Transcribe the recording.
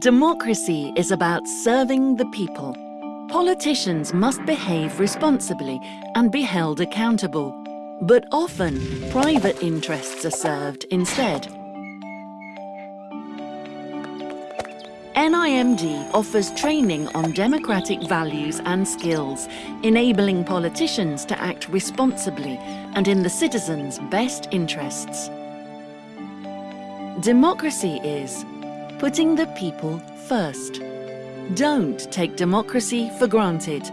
Democracy is about serving the people. Politicians must behave responsibly and be held accountable. But often, private interests are served instead. NIMD offers training on democratic values and skills, enabling politicians to act responsibly and in the citizens' best interests. Democracy is putting the people first. Don't take democracy for granted.